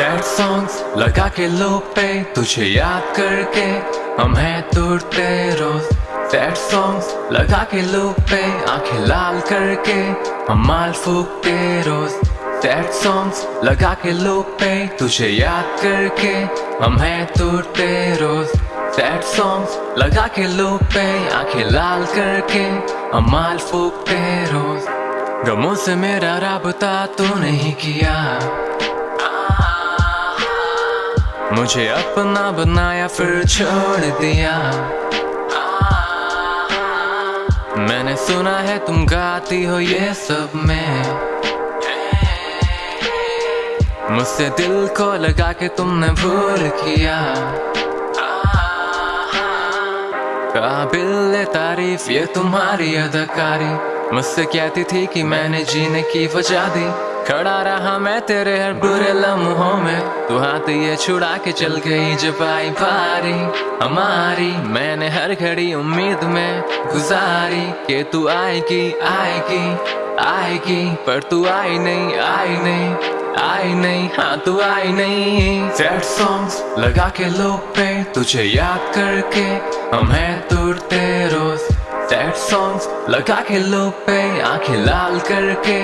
Songs लगा के लो पे, तुझे याद करके हम हैं तुरते रोज। सैड सॉन्ग्स लगा के लो पे, आँखें लाल करके हम माल फूकते रोज। सैड सॉन्ग्स लगा के लो पे, तुझे याद करके हम हैं तुरते रोज। सैड सॉन्ग्स लगा के लो पे, आँखें लाल करके हम माल फूकते रोज। गमों से मेरा राबता तो नहीं किया। मुझे अपना बनाया फिर छोड़ दिया। मैंने सुना है तुम गाती हो ये सब में। मुझसे दिल को लगा के तुमने भूल किया। काबिल तारीफ़, ये तुम्हारी अदाकारी। मुझसे कहती थी कि मैंने जीने की वजह दी। खड़ा रहा मैं तेरे हर बुरे लम्हों में। तू हाथ ये छुड़ा के चल गई जब आई बारी हमारी, मैंने हर घड़ी उम्मीद में गुजारी के तू आएगी आएगी आएगी। पर तू आई नहीं आई नहीं आई नहीं। हाँ तू आई नहीं। सैड सॉन्ग्स लगा के लोग पे तुझे याद करके, हम हैं तुरते। सैड सॉन्ग्स लगा के लो पे आँखें लाल करके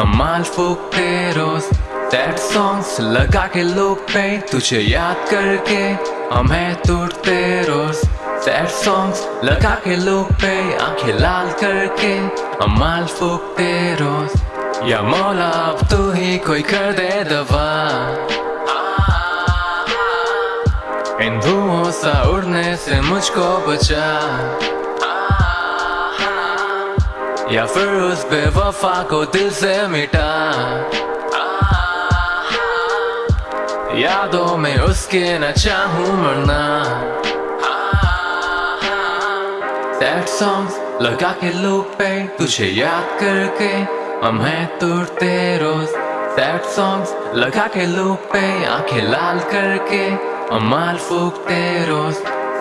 हम माल फूकते रोज सैड सॉन्ग्स लगा के लो पे तुझे याद करके हम तुरते रोज सैड सॉन्ग्स लगा के लो पे आँखें लाल करके हम माल फूकते रोज या मौला अब तू ही कोई कर दे दवा इन धुओं सा उड़ने से मुझको बचा या फिर उस बेवफा को दिल से मिटा। यादों में उसके न चाहूँ मरना। सैड सॉन्ग्स लगा के लूप पे तुझे याद करके हम हैं तुरते रोज। सैड सॉन्ग्स लगा के लूप पे आँखें लाल करके हम माल फूकते रोज।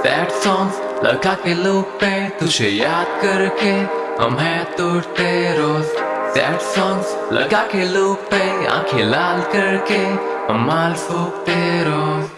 सैड सॉन्ग्स लगा के लूप पे तुझे याद करके हम हैं तुरते रोज सैड सॉन्ग्स लगा के लूप पे आँखें लाल करके हम माल फूकते रोज